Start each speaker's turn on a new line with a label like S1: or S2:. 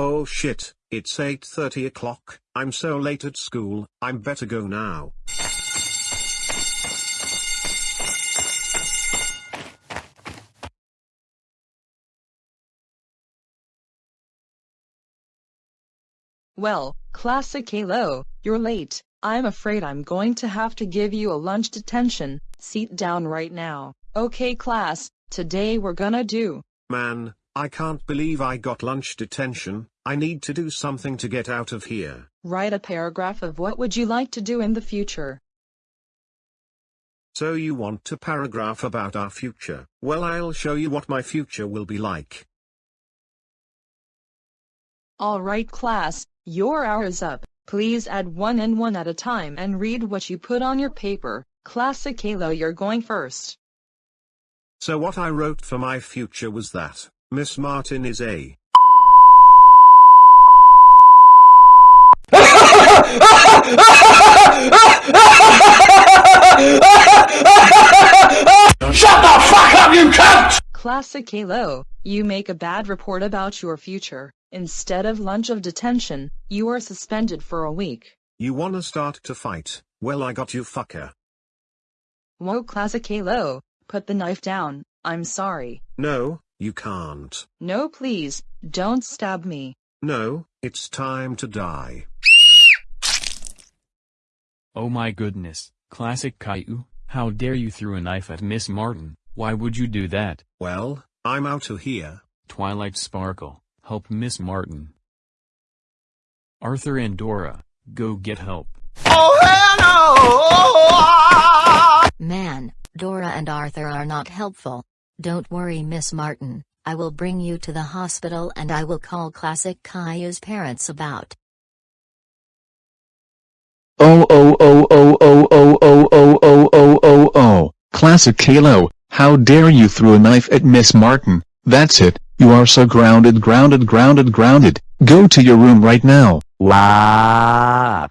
S1: Oh shit, it's 8.30 o'clock, I'm so late at school, I'm better go now.
S2: Well, classic Caillou, you're late. I'm afraid I'm going to have to give you a lunch detention. Seat down right now. Okay class, today we're gonna do.
S1: Man, I can't believe I got lunch detention, I need to do something to get out of here.
S2: Write a paragraph of what would you like to do in the future.
S1: So you want a paragraph about our future? Well I'll show you what my future will be like.
S2: Alright class, your hour is up. Please add one and one at a time and read what you put on your paper. Classic Caillou you're going first.
S1: So what I wrote for my future was that, Miss Martin is a
S3: Shut the fuck up, you cunt!
S2: Classic Caillou, you make a bad report about your future. Instead of lunch of detention, you are suspended for a week.
S1: You wanna start to fight? Well I got you fucker.
S2: Whoa Classic Caillou, put the knife down, I'm sorry.
S1: No, you can't.
S2: No please, don't stab me.
S1: No, it's time to die.
S4: Oh my goodness, classic Caillou, how dare you throw a knife at Miss Martin, why would you do that?
S1: Well, I'm out of here.
S4: Twilight Sparkle, help Miss Martin. Arthur and Dora, go get help. Oh, hello! Oh, ah!
S5: Man, Dora and Arthur are not helpful. Don't worry Miss Martin, I will bring you to the hospital and I will call Classic Caillou's parents about.
S6: Oh oh oh oh oh oh oh oh oh oh oh oh, classic Caillou, how dare you threw a knife at Miss Martin, that's it, you are so grounded grounded grounded grounded, go to your room right now.
S7: Wow.